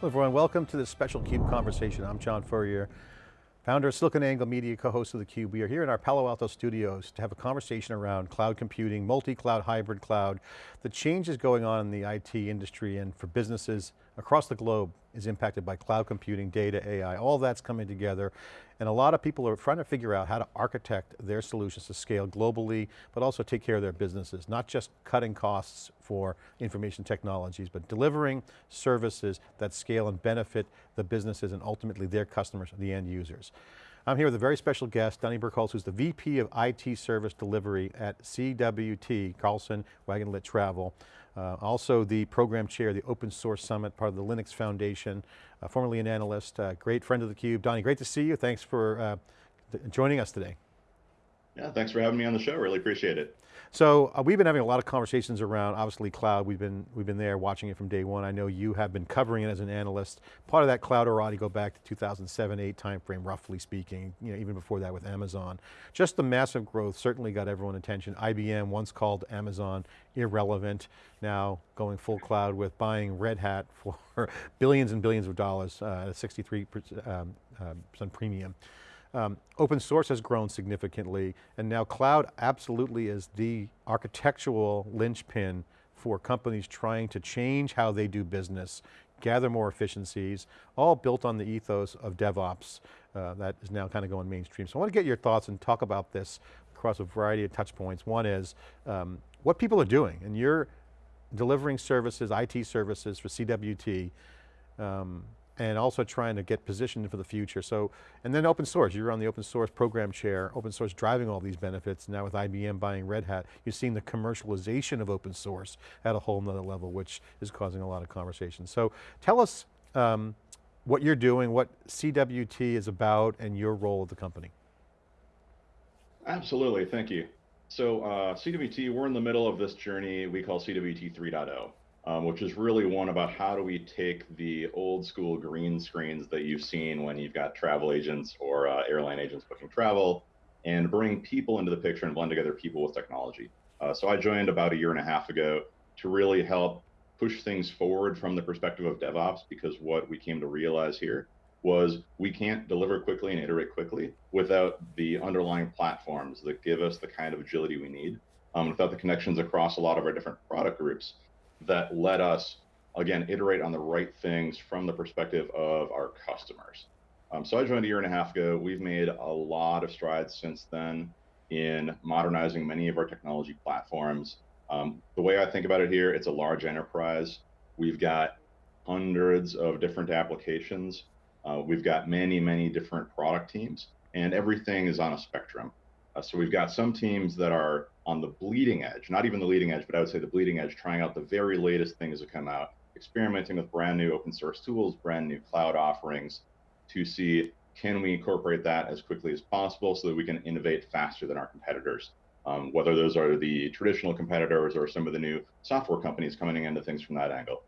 Hello everyone, welcome to this special CUBE conversation. I'm John Furrier, founder of SiliconANGLE Media, co-host of theCUBE. We are here in our Palo Alto studios to have a conversation around cloud computing, multi-cloud, hybrid cloud, the changes going on in the IT industry and for businesses across the globe is impacted by cloud computing, data, AI, all that's coming together. And a lot of people are trying to figure out how to architect their solutions to scale globally, but also take care of their businesses, not just cutting costs for information technologies, but delivering services that scale and benefit the businesses and ultimately their customers, the end users. I'm here with a very special guest, Donnie Berkholz, who's the VP of IT Service Delivery at CWT, Carlson Wagonlit Travel. Uh, also the program chair, of the Open Source Summit, part of the Linux Foundation, uh, formerly an analyst, uh, great friend of theCUBE. Donnie, great to see you. Thanks for uh, joining us today. Yeah, thanks for having me on the show. Really appreciate it. So uh, we've been having a lot of conversations around, obviously cloud, we've been, we've been there watching it from day one. I know you have been covering it as an analyst. Part of that cloud already go back to 2007, eight timeframe, roughly speaking, you know, even before that with Amazon. Just the massive growth certainly got everyone attention. IBM once called Amazon irrelevant, now going full cloud with buying Red Hat for billions and billions of dollars uh, at a 63% um, uh, premium. Um, open source has grown significantly and now cloud absolutely is the architectural linchpin for companies trying to change how they do business, gather more efficiencies, all built on the ethos of DevOps uh, that is now kind of going mainstream. So I want to get your thoughts and talk about this across a variety of touch points. One is um, what people are doing and you're delivering services, IT services for CWT. Um, and also trying to get positioned for the future. So, and then open source, you're on the open source program chair, open source driving all these benefits. Now with IBM buying Red Hat, you're seeing the commercialization of open source at a whole nother level, which is causing a lot of conversation. So tell us um, what you're doing, what CWT is about, and your role at the company. Absolutely, thank you. So uh, CWT, we're in the middle of this journey we call CWT 3.0 um, which is really one about how do we take the old school green screens that you've seen when you've got travel agents or uh, airline agents booking travel and bring people into the picture and blend together people with technology. Uh, so I joined about a year and a half ago to really help push things forward from the perspective of DevOps because what we came to realize here was we can't deliver quickly and iterate quickly without the underlying platforms that give us the kind of agility we need, um, without the connections across a lot of our different product groups that let us, again, iterate on the right things from the perspective of our customers. Um, so I joined a year and a half ago. We've made a lot of strides since then in modernizing many of our technology platforms. Um, the way I think about it here, it's a large enterprise. We've got hundreds of different applications. Uh, we've got many, many different product teams, and everything is on a spectrum. Uh, so we've got some teams that are on the bleeding edge, not even the leading edge, but I would say the bleeding edge, trying out the very latest things that come out, experimenting with brand new open source tools, brand new cloud offerings to see can we incorporate that as quickly as possible so that we can innovate faster than our competitors. Um, whether those are the traditional competitors or some of the new software companies coming into things from that angle.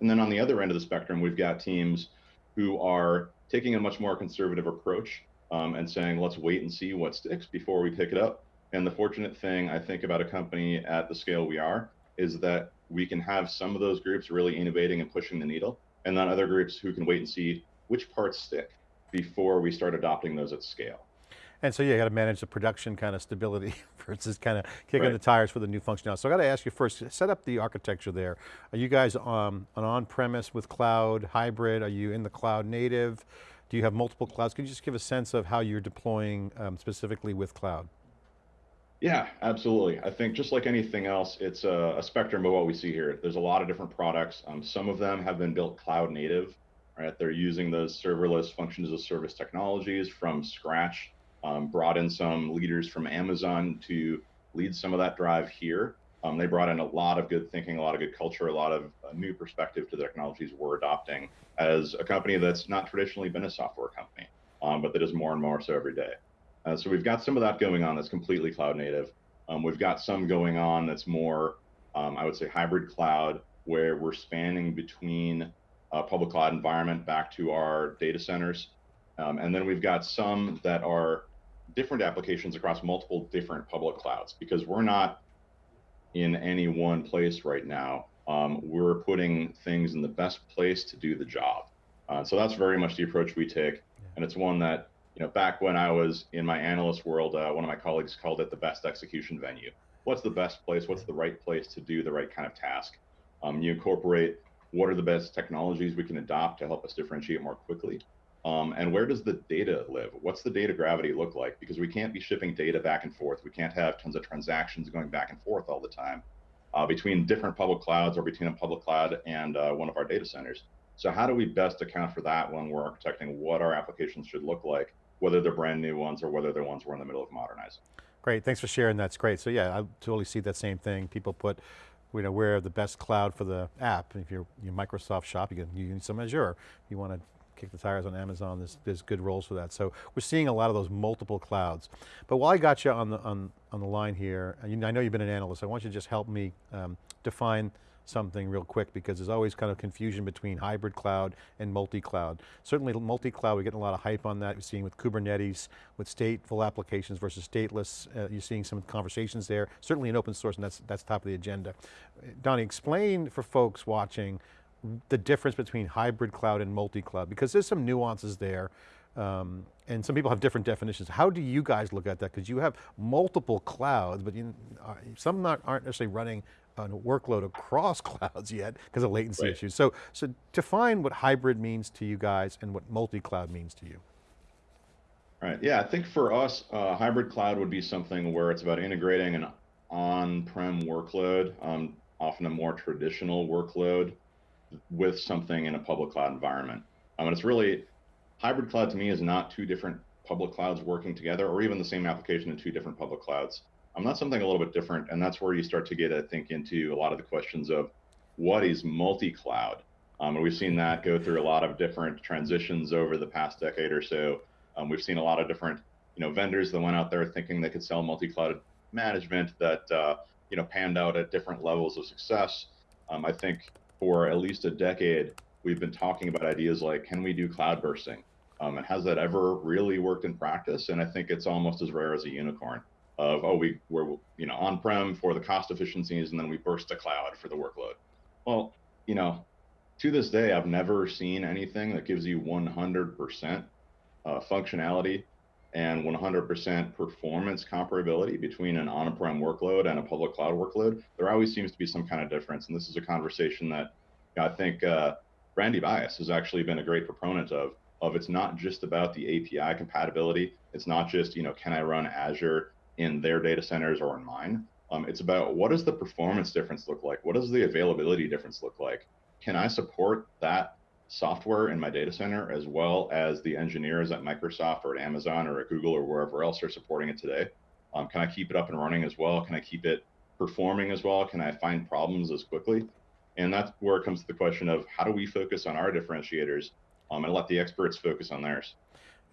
And then on the other end of the spectrum, we've got teams who are taking a much more conservative approach um, and saying, let's wait and see what sticks before we pick it up. And the fortunate thing I think about a company at the scale we are is that we can have some of those groups really innovating and pushing the needle, and then other groups who can wait and see which parts stick before we start adopting those at scale. And so yeah, you got to manage the production kind of stability versus kind of kicking right. the tires for the new functionality. So I got to ask you first, set up the architecture there. Are you guys um, an on-premise with cloud, hybrid? Are you in the cloud native? Do you have multiple clouds? Could you just give a sense of how you're deploying um, specifically with cloud? Yeah, absolutely. I think just like anything else, it's a, a, spectrum of what we see here. There's a lot of different products. Um, some of them have been built cloud native, right? They're using those serverless functions as service technologies from scratch, um, brought in some leaders from Amazon to lead some of that drive here. Um, they brought in a lot of good thinking, a lot of good culture, a lot of uh, new perspective to the technologies we're adopting as a company that's not traditionally been a software company, um, but that is more and more so every day. Uh, so we've got some of that going on that's completely cloud native. Um, we've got some going on that's more, um, I would say, hybrid cloud, where we're spanning between a public cloud environment back to our data centers. Um, and then we've got some that are different applications across multiple different public clouds because we're not in any one place right now. Um, we're putting things in the best place to do the job. Uh, so that's very much the approach we take, and it's one that you know back when I was in my analyst world, uh, one of my colleagues called it the best execution venue. What's the best place? What's the right place to do the right kind of task? Um, you incorporate what are the best technologies we can adopt to help us differentiate more quickly um, and where does the data live? What's the data gravity look like? Because we can't be shipping data back and forth. We can't have tons of transactions going back and forth all the time uh, between different public clouds or between a public cloud and uh, one of our data centers. So how do we best account for that when we're architecting what our applications should look like, whether they're brand new ones or whether they're ones we're in the middle of modernizing? Great, thanks for sharing, that's great. So yeah, I totally see that same thing. People put, you know, where the best cloud for the app. If you're, you're Microsoft shop, you can use some Azure. You want to kick the tires on Amazon, there's, there's good roles for that. So we're seeing a lot of those multiple clouds. But while I got you on the, on, on the line here, I know you've been an analyst, I want you to just help me um, define something real quick because there's always kind of confusion between hybrid cloud and multi-cloud. Certainly multi-cloud, we're getting a lot of hype on that. We're seeing with Kubernetes, with stateful applications versus stateless. Uh, you're seeing some conversations there, certainly in open source and that's, that's top of the agenda. Donnie, explain for folks watching the difference between hybrid cloud and multi-cloud, because there's some nuances there, um, and some people have different definitions. How do you guys look at that? Because you have multiple clouds, but you, uh, some not, aren't necessarily running a workload across clouds yet because of latency right. issues. So, so define what hybrid means to you guys and what multi-cloud means to you. Right, yeah, I think for us, uh, hybrid cloud would be something where it's about integrating an on-prem workload, um, often a more traditional workload with something in a public cloud environment. Um, and it's really, hybrid cloud to me is not two different public clouds working together or even the same application in two different public clouds. Um, that's something a little bit different. And that's where you start to get, I think, into a lot of the questions of what is multi-cloud? Um, and we've seen that go through a lot of different transitions over the past decade or so. Um, we've seen a lot of different, you know, vendors that went out there thinking they could sell multi-cloud management that, uh, you know, panned out at different levels of success. Um, I think for at least a decade, we've been talking about ideas like, can we do cloud bursting? Um, and has that ever really worked in practice? And I think it's almost as rare as a unicorn of, oh, we, we're you know, on-prem for the cost efficiencies and then we burst to cloud for the workload. Well, you know, to this day, I've never seen anything that gives you 100% uh, functionality and 100% performance comparability between an on-prem workload and a public cloud workload, there always seems to be some kind of difference. And this is a conversation that I think uh, Randy Bias has actually been a great proponent of. Of it's not just about the API compatibility. It's not just you know can I run Azure in their data centers or in mine. Um, it's about what does the performance difference look like? What does the availability difference look like? Can I support that software in my data center, as well as the engineers at Microsoft or at Amazon or at Google or wherever else are supporting it today? Um, can I keep it up and running as well? Can I keep it performing as well? Can I find problems as quickly? And that's where it comes to the question of how do we focus on our differentiators um, and let the experts focus on theirs?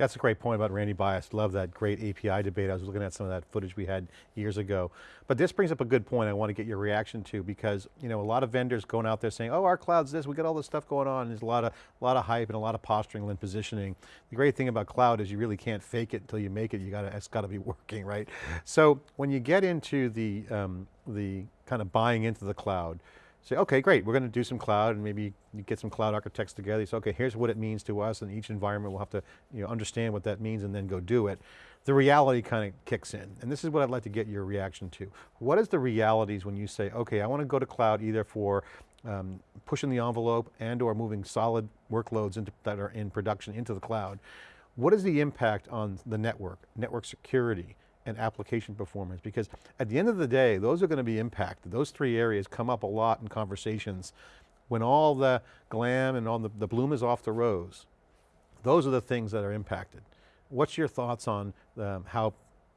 That's a great point about Randy Bias. Love that great API debate. I was looking at some of that footage we had years ago. But this brings up a good point I want to get your reaction to because you know a lot of vendors going out there saying, oh, our cloud's this, we got all this stuff going on. There's a lot of, a lot of hype and a lot of posturing and positioning. The great thing about cloud is you really can't fake it until you make it. You got to, it's got to be working, right? So when you get into the, um, the kind of buying into the cloud, say, okay, great, we're going to do some cloud and maybe you get some cloud architects together. Say, okay, here's what it means to us and each environment will have to you know, understand what that means and then go do it. The reality kind of kicks in. And this is what I'd like to get your reaction to. What is the realities when you say, okay, I want to go to cloud either for um, pushing the envelope and or moving solid workloads into, that are in production into the cloud. What is the impact on the network, network security, and application performance because at the end of the day, those are going to be impacted. Those three areas come up a lot in conversations. When all the glam and all the, the bloom is off the rose, those are the things that are impacted. What's your thoughts on um, how,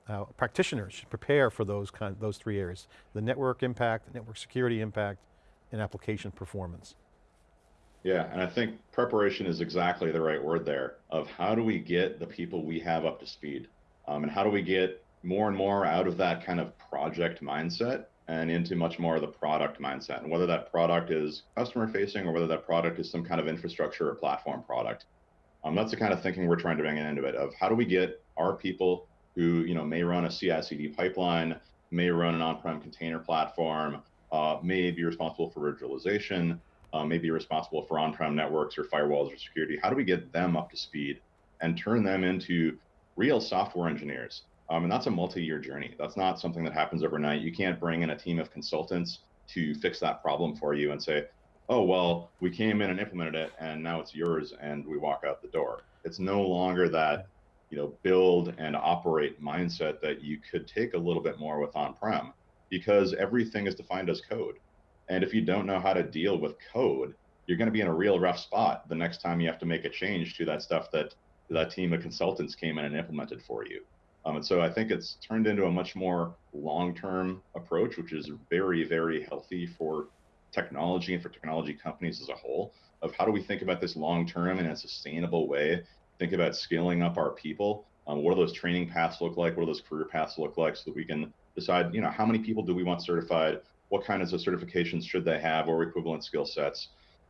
how practitioners should prepare for those kind, those three areas? The network impact, network security impact, and application performance. Yeah, and I think preparation is exactly the right word there of how do we get the people we have up to speed? Um, and how do we get more and more out of that kind of project mindset and into much more of the product mindset. And whether that product is customer facing or whether that product is some kind of infrastructure or platform product. Um, that's the kind of thinking we're trying to bring into it of how do we get our people who you know may run a CI/CD pipeline, may run an on-prem container platform, uh, may be responsible for virtualization, uh, maybe responsible for on-prem networks or firewalls or security. How do we get them up to speed and turn them into real software engineers? Um, and that's a multi-year journey. That's not something that happens overnight. You can't bring in a team of consultants to fix that problem for you and say, oh, well, we came in and implemented it and now it's yours and we walk out the door. It's no longer that, you know, build and operate mindset that you could take a little bit more with on-prem because everything is defined as code. And if you don't know how to deal with code, you're going to be in a real rough spot the next time you have to make a change to that stuff that that team of consultants came in and implemented for you. Um, and so I think it's turned into a much more long-term approach, which is very, very healthy for technology and for technology companies as a whole. Of how do we think about this long-term in a sustainable way? Think about scaling up our people. Um, what do those training paths look like? What do those career paths look like, so that we can decide, you know, how many people do we want certified? What kinds of certifications should they have, or equivalent skill sets?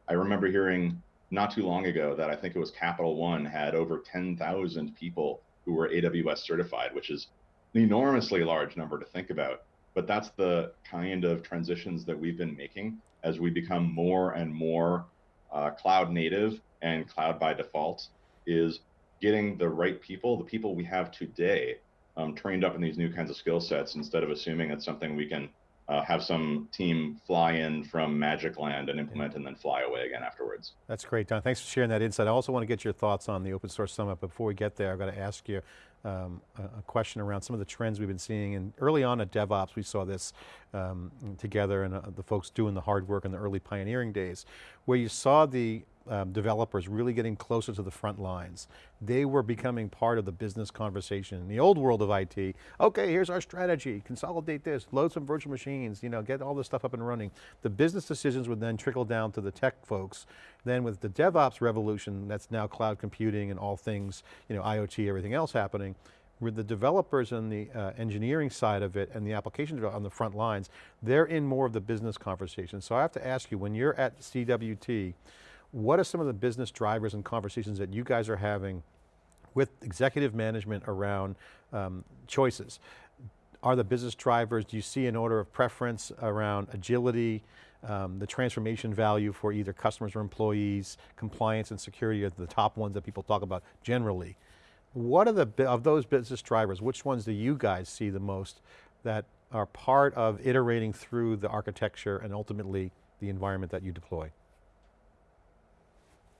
I remember hearing not too long ago that I think it was Capital One had over 10,000 people who were AWS certified, which is an enormously large number to think about. But that's the kind of transitions that we've been making as we become more and more uh, cloud native and cloud by default is getting the right people, the people we have today, um, trained up in these new kinds of skill sets instead of assuming it's something we can uh, have some team fly in from Magic Land and implement and then fly away again afterwards. That's great, Don. Thanks for sharing that insight. I also want to get your thoughts on the Open Source Summit. But before we get there, I've got to ask you um, a, a, question around some of the trends we've been seeing. And early on at DevOps, we saw this um, together and uh, the folks doing the hard work in the early pioneering days, where you saw the um, developers really getting closer to the front lines. They were becoming part of the business conversation. In the old world of IT, okay, here's our strategy, consolidate this, load some virtual machines, you know, get all this stuff up and running. The business decisions would then trickle down to the tech folks. Then with the DevOps revolution, that's now cloud computing and all things, you know, IoT, everything else happening, with the developers and the uh, engineering side of it and the application on the front lines, they're in more of the business conversation. So I have to ask you, when you're at CWT, what are some of the business drivers and conversations that you guys are having with executive management around um, choices? Are the business drivers, do you see an order of preference around agility, um, the transformation value for either customers or employees, compliance and security are the top ones that people talk about generally. What are the, of those business drivers, which ones do you guys see the most that are part of iterating through the architecture and ultimately the environment that you deploy?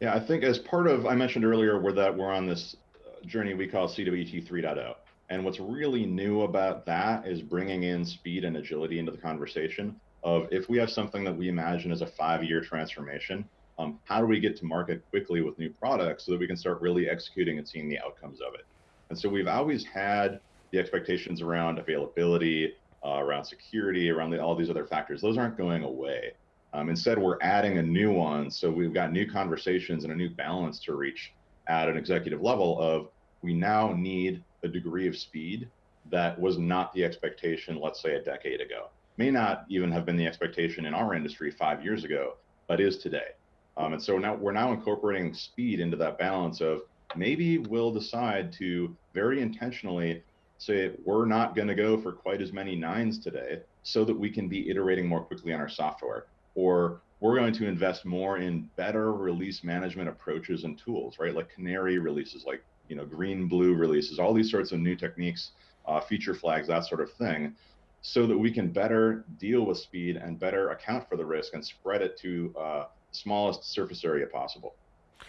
Yeah, I think as part of, I mentioned earlier, we're that we're on this uh, journey we call CWT 3.0. And what's really new about that is bringing in speed and agility into the conversation of if we have something that we imagine as a five-year transformation, um, how do we get to market quickly with new products so that we can start really executing and seeing the outcomes of it? And so we've always had the expectations around availability, uh, around security, around the, all these other factors. Those aren't going away. Um, instead, we're adding a new one. So we've got new conversations and a new balance to reach at an executive level of we now need a degree of speed that was not the expectation, let's say a decade ago. May not even have been the expectation in our industry five years ago, but is today. Um, and so now we're now incorporating speed into that balance of maybe we'll decide to very intentionally say we're not going to go for quite as many nines today so that we can be iterating more quickly on our software or we're going to invest more in better release management approaches and tools, right? Like canary releases, like you know green blue releases, all these sorts of new techniques, uh, feature flags, that sort of thing, so that we can better deal with speed and better account for the risk and spread it to uh, smallest surface area possible.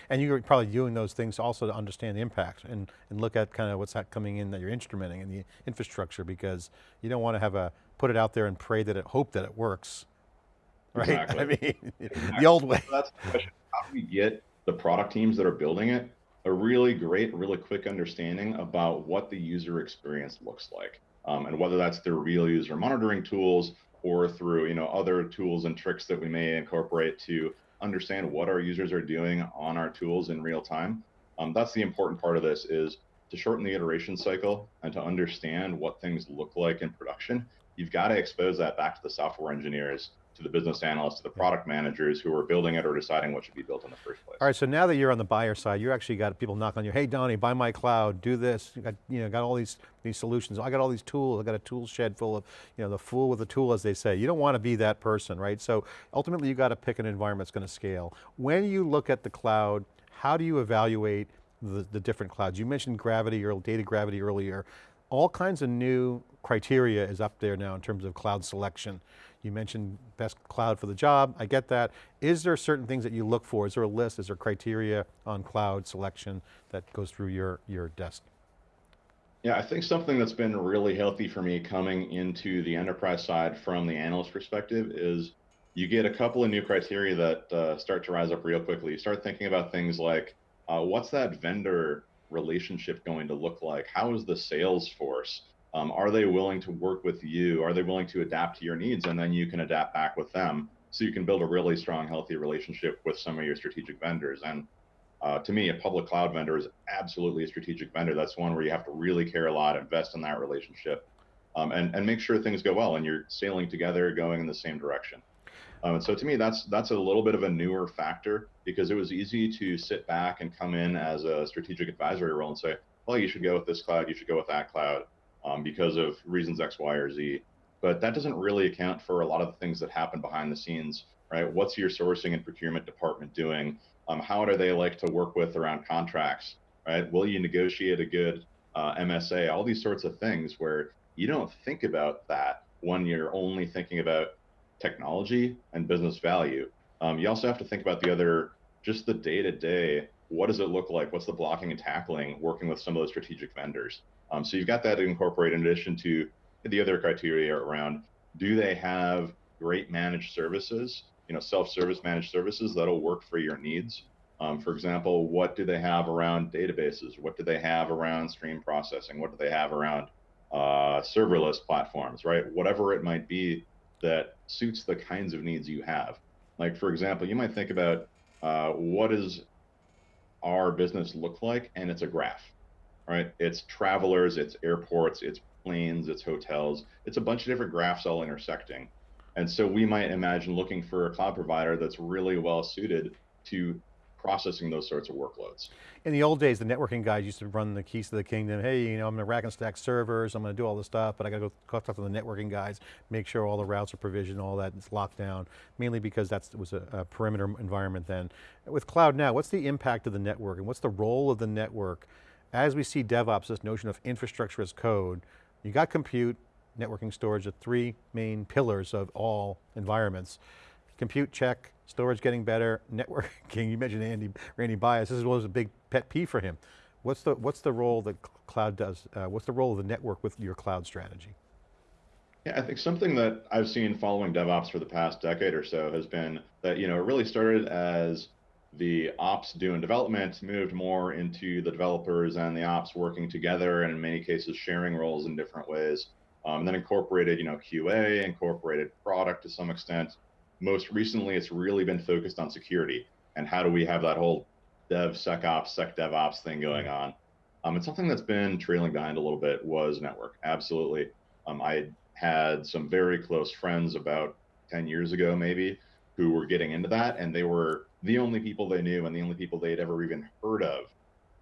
And you're probably doing those things also to understand the impact and, and look at kind of what's coming in that you're instrumenting in the infrastructure because you don't want to have a, put it out there and pray that it, hope that it works right? Exactly. I mean, exactly. the old way. So that's the question. How do we get the product teams that are building it a really great, really quick understanding about what the user experience looks like, um, and whether that's through real user monitoring tools or through you know other tools and tricks that we may incorporate to understand what our users are doing on our tools in real time. Um, that's the important part of this is to shorten the iteration cycle and to understand what things look like in production. You've got to expose that back to the software engineers to the business analysts, to the product managers who are building it or deciding what should be built in the first place. All right, so now that you're on the buyer side, you actually got people knocking on you, hey Donnie, buy my cloud, do this, you got, you know, got all these, these solutions, I got all these tools, I got a tool shed full of, you know, the fool with the tool as they say. You don't want to be that person, right? So ultimately you got to pick an environment that's going to scale. When you look at the cloud, how do you evaluate the, the different clouds? You mentioned gravity or data gravity earlier. All kinds of new criteria is up there now in terms of cloud selection. You mentioned best cloud for the job, I get that. Is there certain things that you look for? Is there a list, is there criteria on cloud selection that goes through your, your desk? Yeah, I think something that's been really healthy for me coming into the enterprise side from the analyst perspective is you get a couple of new criteria that uh, start to rise up real quickly. You start thinking about things like, uh, what's that vendor relationship going to look like? How is the sales force? Um, are they willing to work with you? Are they willing to adapt to your needs? And then you can adapt back with them. So you can build a really strong, healthy relationship with some of your strategic vendors. And uh, to me, a public cloud vendor is absolutely a strategic vendor. That's one where you have to really care a lot, invest in that relationship, um, and, and make sure things go well and you're sailing together, going in the same direction. Um, and so to me, that's that's a little bit of a newer factor because it was easy to sit back and come in as a strategic advisory role and say, well, you should go with this cloud, you should go with that cloud um, because of reasons X, Y, or Z. But that doesn't really account for a lot of the things that happen behind the scenes, right? What's your sourcing and procurement department doing? Um, how do they like to work with around contracts, right? Will you negotiate a good uh, MSA? All these sorts of things where you don't think about that when you're only thinking about technology and business value. Um, you also have to think about the other, just the day to day. What does it look like? What's the blocking and tackling working with some of those strategic vendors? Um, so you've got that to incorporate in addition to the other criteria around do they have great managed services, you know, self-service managed services that'll work for your needs. Um, for example, what do they have around databases? What do they have around stream processing? What do they have around uh, serverless platforms, right? Whatever it might be that suits the kinds of needs you have. Like, for example, you might think about uh, what does our business look like? And it's a graph right? It's travelers, it's airports, it's planes, it's hotels. It's a bunch of different graphs all intersecting. And so we might imagine looking for a cloud provider that's really well suited to processing those sorts of workloads. In the old days, the networking guys used to run the keys to the kingdom. Hey, you know, I'm going to rack and stack servers. I'm going to do all this stuff, but I got to go talk to the networking guys, make sure all the routes are provisioned, all that is locked down, mainly because that was a, a perimeter environment then. With cloud now, what's the impact of the network and what's the role of the network as we see DevOps, this notion of infrastructure as code, you got compute, networking, storage, the three main pillars of all environments. Compute, check, storage getting better, networking, you mentioned Andy, Randy Bias, this was a big pet peeve for him. What's the, what's the role that cloud does, uh, what's the role of the network with your cloud strategy? Yeah, I think something that I've seen following DevOps for the past decade or so has been that, you know, it really started as the ops doing development moved more into the developers and the ops working together and in many cases sharing roles in different ways. Um, and then incorporated, you know, QA, incorporated product to some extent. Most recently, it's really been focused on security and how do we have that whole dev SecOps, sec DevOps thing going on. Um, and something that's been trailing behind a little bit was network. Absolutely. Um, I had some very close friends about 10 years ago, maybe, who were getting into that and they were the only people they knew and the only people they'd ever even heard of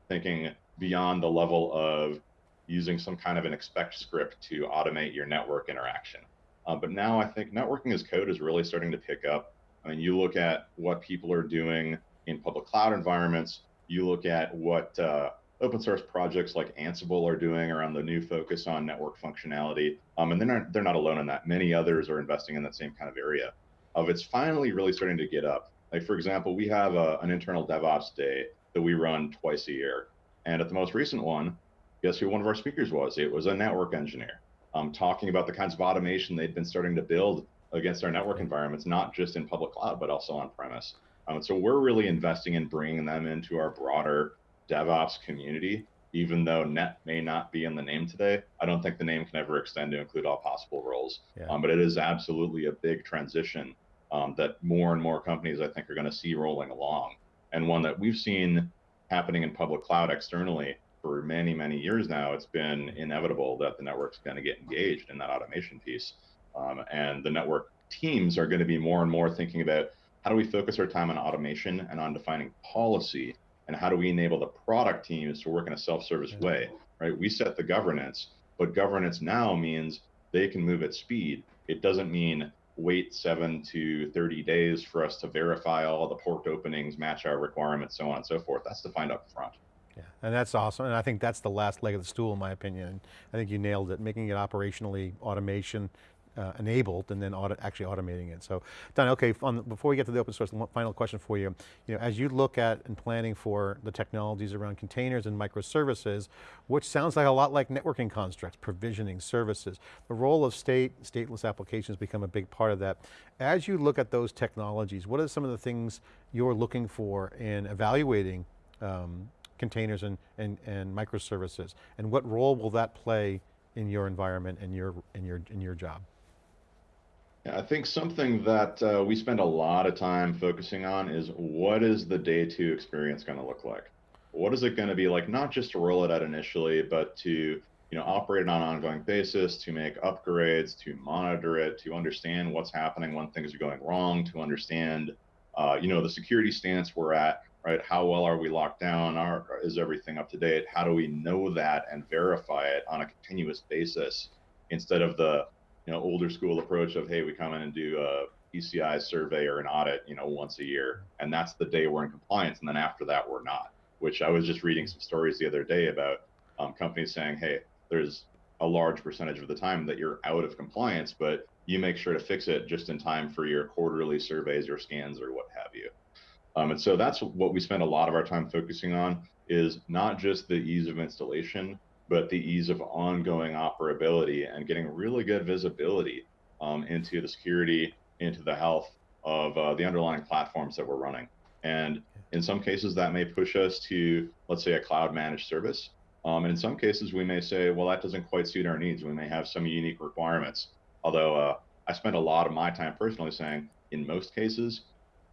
thinking beyond the level of using some kind of an expect script to automate your network interaction. Uh, but now I think networking as code is really starting to pick up. I mean, you look at what people are doing in public cloud environments, you look at what uh, open source projects like Ansible are doing around the new focus on network functionality. Um, and they're not, they're not alone in that. Many others are investing in that same kind of area of it's finally really starting to get up. Like for example, we have a, an internal DevOps day that we run twice a year. And at the most recent one, guess who one of our speakers was? It was a network engineer um, talking about the kinds of automation they'd been starting to build against our network environments, not just in public cloud, but also on premise. Um, so we're really investing in bringing them into our broader DevOps community, even though net may not be in the name today. I don't think the name can ever extend to include all possible roles, yeah. um, but it is absolutely a big transition um, that more and more companies I think are going to see rolling along, and one that we've seen happening in public cloud externally for many many years now. It's been inevitable that the network's going to get engaged in that automation piece, um, and the network teams are going to be more and more thinking about how do we focus our time on automation and on defining policy and how do we enable the product teams to work in a self-service way right? We set the governance but governance now means they can move at speed. It doesn't mean wait seven to 30 days for us to verify all the port openings match our requirements so on and so forth that's defined up front yeah, and that's awesome. And I think that's the last leg of the stool in my opinion. I think you nailed it, making it operationally automation uh, enabled and then auto, actually automating it. So Don, okay, the, before we get to the open source, final question for you. you know, as you look at and planning for the technologies around containers and microservices, which sounds like a lot like networking constructs, provisioning services, the role of state, stateless applications become a big part of that. As you look at those technologies, what are some of the things you're looking for in evaluating um, containers and, and, and microservices? And what role will that play in your environment and your, in your, in your job? I think something that uh, we spend a lot of time focusing on is what is the day two experience going to look like? What is it going to be like, not just to roll it out initially, but to you know operate it on an ongoing basis, to make upgrades, to monitor it, to understand what's happening when things are going wrong, to understand uh, you know the security stance we're at, right? How well are we locked down? Are, is everything up to date? How do we know that and verify it on a continuous basis instead of the you know older school approach of hey we come in and do a PCI survey or an audit you know once a year and that's the day we're in compliance and then after that we're not. Which I was just reading some stories the other day about um, companies saying hey there's a large percentage of the time that you're out of compliance, but you make sure to fix it just in time for your quarterly surveys or scans or what have you. Um, and so that's what we spend a lot of our time focusing on is not just the ease of installation, but the ease of ongoing operability and getting really good visibility um, into the security, into the health of uh, the underlying platforms that we're running. And in some cases, that may push us to, let's say, a cloud managed service. Um, and in some cases, we may say, well, that doesn't quite suit our needs. We may have some unique requirements. Although uh, I spend a lot of my time personally saying, in most cases,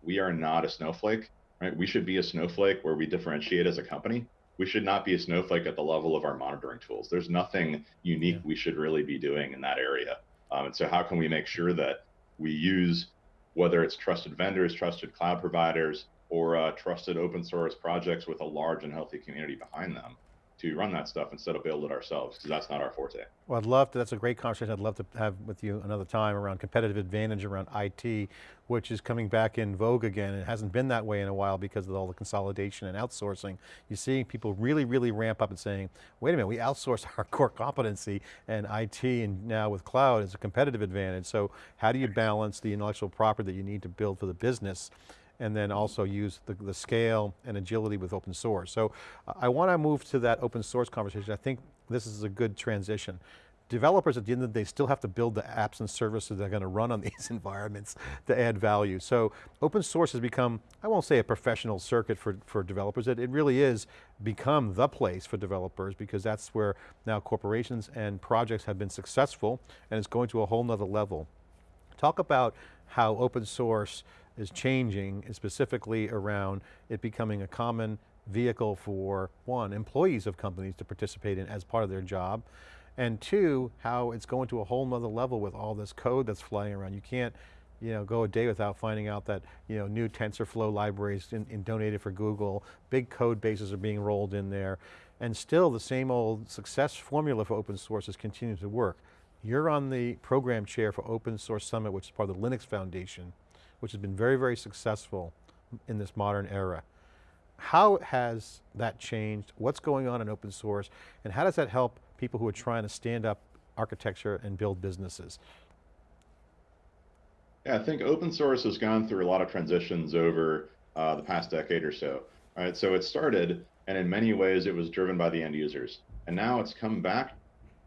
we are not a snowflake, right? We should be a snowflake where we differentiate as a company. We should not be a snowflake at the level of our monitoring tools. There's nothing unique yeah. we should really be doing in that area. Um, and so, how can we make sure that we use whether it's trusted vendors, trusted cloud providers, or uh, trusted open source projects with a large and healthy community behind them? To run that stuff instead of build it ourselves because that's not our forte. Well, I'd love to, that's a great conversation. I'd love to have with you another time around competitive advantage around IT, which is coming back in vogue again. It hasn't been that way in a while because of all the consolidation and outsourcing. You're seeing people really, really ramp up and saying, wait a minute, we outsourced our core competency and IT and now with cloud is a competitive advantage. So how do you balance the intellectual property that you need to build for the business and then also use the, the scale and agility with open source. So I want to move to that open source conversation. I think this is a good transition. Developers at the end of the day still have to build the apps and services that are going to run on these environments to add value. So open source has become, I won't say a professional circuit for, for developers, it, it really is become the place for developers because that's where now corporations and projects have been successful and it's going to a whole nother level. Talk about how open source is changing, specifically around it becoming a common vehicle for one, employees of companies to participate in as part of their job, and two, how it's going to a whole nother level with all this code that's flying around. You can't you know, go a day without finding out that you know, new TensorFlow libraries in, in donated for Google, big code bases are being rolled in there, and still the same old success formula for open source is continuing to work. You're on the program chair for Open Source Summit, which is part of the Linux Foundation which has been very, very successful in this modern era. How has that changed? What's going on in open source? And how does that help people who are trying to stand up architecture and build businesses? Yeah, I think open source has gone through a lot of transitions over uh, the past decade or so. Right, so it started, and in many ways it was driven by the end users. And now it's come back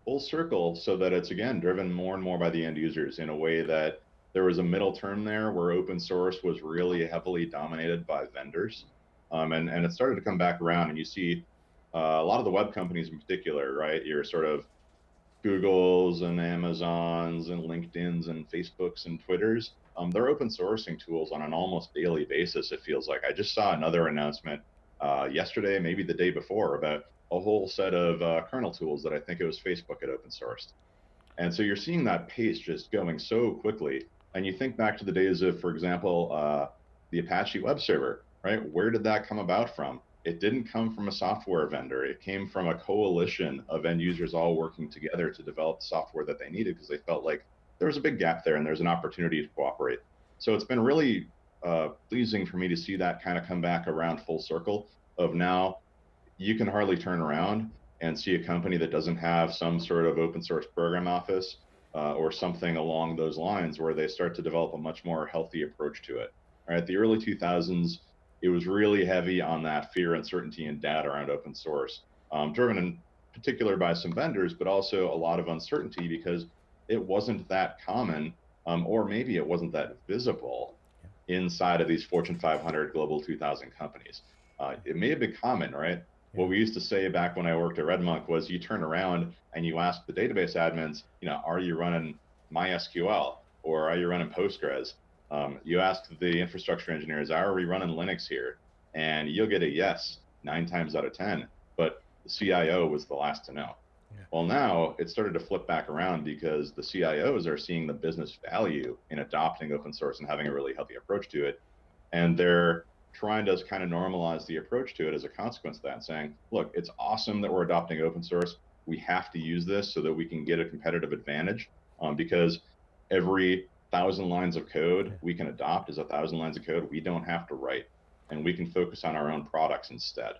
full circle so that it's again driven more and more by the end users in a way that there was a middle term there where open source was really heavily dominated by vendors. Um, and, and it started to come back around and you see uh, a lot of the web companies in particular, right? Your sort of Googles and Amazons and LinkedIn's and Facebooks and Twitters. Um, they're open sourcing tools on an almost daily basis. It feels like I just saw another announcement uh, yesterday, maybe the day before, about a whole set of uh, kernel tools that I think it was Facebook had open sourced. And so you're seeing that pace just going so quickly And you think back to the days of, for example, uh, the Apache web server, right? Where did that come about from? It didn't come from a software vendor. It came from a coalition of end users all working together to develop the software that they needed because they felt like there was a big gap there and there's an opportunity to cooperate. So it's been really uh, pleasing for me to see that kind of come back around full circle of now you can hardly turn around and see a company that doesn't have some sort of open source program office uh, or something along those lines where they start to develop a much more healthy approach to it. All right, the early 2000s, it was really heavy on that fear, uncertainty, and doubt around open source, um, driven in particular by some vendors, but also a lot of uncertainty because it wasn't that common, um, or maybe it wasn't that visible inside of these Fortune 500 Global 2000 companies. Uh, it may have been common, right? What we used to say back when I worked at RedMonk was you turn around and you ask the database admins, you know, are you running MySQL or are you running Postgres? Um, you ask the infrastructure engineers, are we running Linux here? And you'll get a yes nine times out of 10, but the CIO was the last to know. Yeah. Well, now it started to flip back around because the CIOs are seeing the business value in adopting open source and having a really healthy approach to it. And they're trying to kind of normalize the approach to it as a consequence of that, saying, look, it's awesome that we're adopting open source. We have to use this so that we can get a competitive advantage um, because every thousand lines of code we can adopt is a thousand lines of code we don't have to write and we can focus on our own products instead.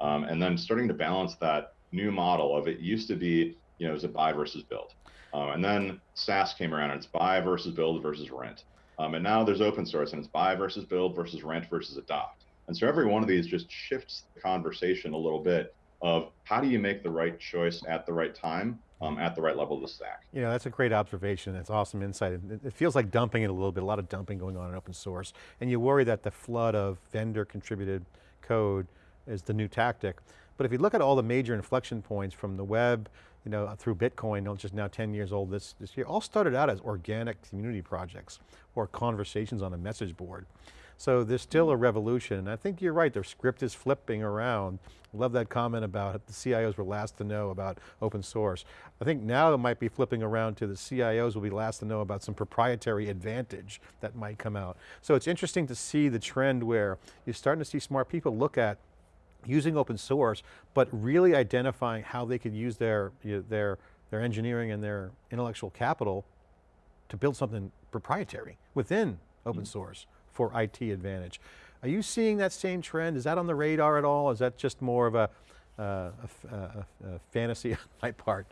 Um, and then starting to balance that new model of it used to be, you know, is a buy versus build. Um, and then SaaS came around and it's buy versus build versus rent. Um, and now there's open source and it's buy versus build versus rent versus adopt. And so every one of these just shifts the conversation a little bit of how do you make the right choice at the right time um, at the right level of the stack. Yeah, that's a great observation. That's awesome insight. It, feels like dumping it a little bit, a lot of dumping going on in open source. And you worry that the flood of vendor contributed code is the new tactic. But if you look at all the major inflection points from the web, you know, uh, through Bitcoin, which is now 10 years old this, this year, all started out as organic community projects or conversations on a message board. So there's still a mm. revolution, and I think you're right, their script is flipping around. Love that comment about the CIOs were last to know about open source. I think now it might be flipping around to the CIOs will be last to know about some proprietary advantage that might come out. So it's interesting to see the trend where you're starting to see smart people look at using open source, but really identifying how they could use their, you know, their, their engineering and their intellectual capital to build something proprietary within open mm -hmm. source for IT advantage. Are you seeing that same trend? Is that on the radar at all? Is that just more of a, uh, a, a, a fantasy on my part?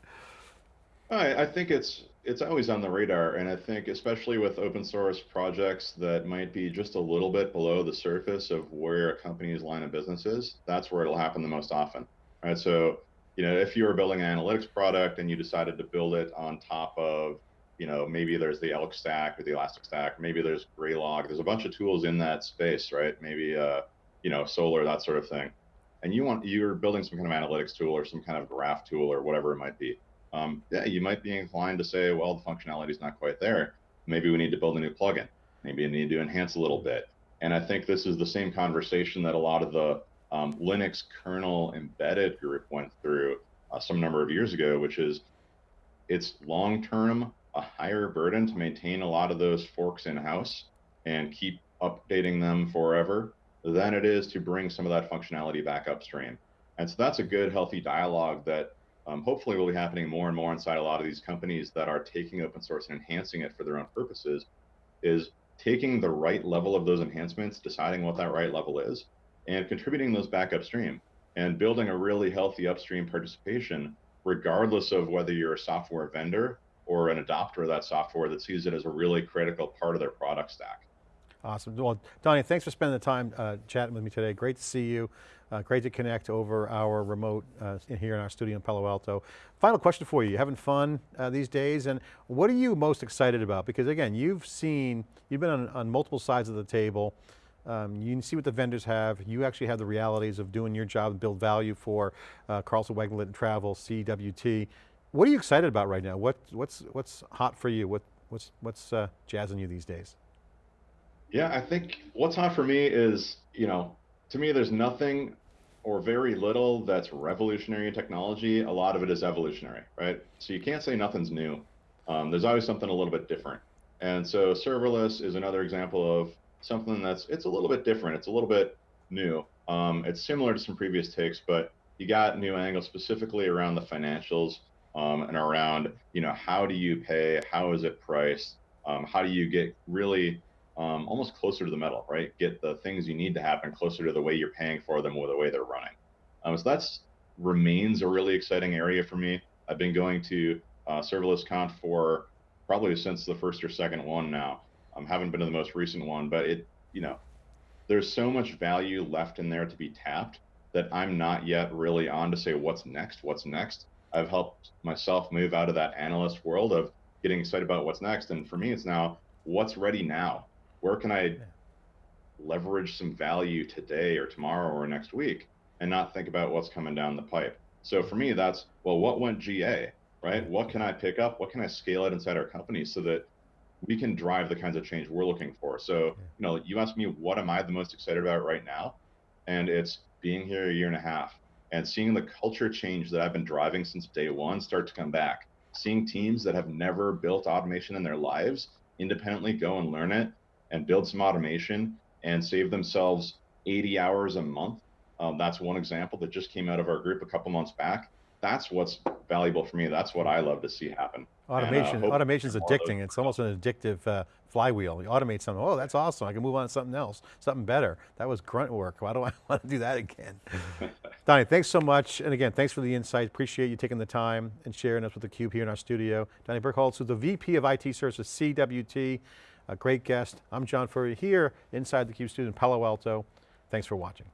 I, I think it's it's always on the radar, and I think especially with open source projects that might be just a little bit below the surface of where a company's line of business is, that's where it'll happen the most often. Right. So, you know, if you were building an analytics product and you decided to build it on top of, you know, maybe there's the Elk stack or the Elastic stack, maybe there's Graylog, there's a bunch of tools in that space, right? Maybe uh, you know, Solr that sort of thing. And you want you're building some kind of analytics tool or some kind of graph tool or whatever it might be um, yeah, you might be inclined to say, well, the functionality is not quite there. Maybe we need to build a new plugin. Maybe we need to enhance a little bit. And I think this is the same conversation that a lot of the um, Linux kernel embedded group went through uh, some number of years ago, which is it's long term a higher burden to maintain a lot of those forks in house and keep updating them forever than it is to bring some of that functionality back upstream. And so that's a good, healthy dialogue that um, hopefully will be happening more and more inside a lot of these companies that are taking open source and enhancing it for their own purposes is taking the right level of those enhancements, deciding what that right level is, and contributing those back upstream and building a really healthy upstream participation, regardless of whether you're a software vendor or an adopter of that software that sees it as a really critical part of their product stack. Awesome. Well, Donnie, thanks for spending the time uh, chatting with me today. Great to see you. Uh, great to connect over our remote uh, in here in our studio in Palo Alto. Final question for you. You having fun uh, these days? And what are you most excited about? Because again, you've seen, you've been on, on multiple sides of the table. Um, you can see what the vendors have. You actually have the realities of doing your job and build value for uh, Carlson Wagonlit Travel, CWT. What are you excited about right now? What, what's, what's hot for you? What, what's, what's uh, jazzing you these days? Yeah, I think what's hot for me is, you know, to me, there's nothing or very little that's revolutionary in technology. A lot of it is evolutionary, right? So you can't say nothing's new. Um, there's always something a little bit different. And so serverless is another example of something that's it's a little bit different. It's a little bit new. Um, it's similar to some previous takes, but you got new angles specifically around the financials um, and around you know how do you pay, how is it priced, um, how do you get really um, almost closer to the metal, right? Get the things you need to happen closer to the way you're paying for them or the way they're running. Um, so that's remains a really exciting area for me. I've been going to uh, serverless conf for probably since the first or second one now. I um, haven't been to the most recent one, but it, you know, there's so much value left in there to be tapped that I'm not yet really on to say what's next, what's next. I've helped myself move out of that analyst world of getting excited about what's next. And for me, it's now what's ready now? Where can I leverage some value today or tomorrow or next week and not think about what's coming down the pipe? So for me, that's well, what went GA, right? What can I pick up? What can I scale it inside our company so that we can drive the kinds of change we're looking for? So, you know, you asked me, what am I the most excited about right now? And it's being here a year and a half and seeing the culture change that I've been driving since day one start to come back. Seeing teams that have never built automation in their lives independently go and learn it and build some automation and save themselves 80 hours a month. Um, that's one example that just came out of our group a couple months back. That's what's valuable for me. That's what I love to see happen. Automation, And, uh, automation's more of those addicting. It's almost an addictive uh, flywheel. You automate something, oh, that's awesome. I can move on to something else, something better. That was grunt work. Why do I want to do that again? Donnie, thanks so much. And again, thanks for the insight. Appreciate you taking the time and sharing us with theCUBE here in our studio. Donnie Berkholz, who's the VP of IT Services, CWT, a great guest. I'm John Furrier here inside theCUBE studio in Palo Alto. Thanks for watching.